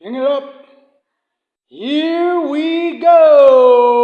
Bring it up. Here we go.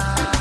side.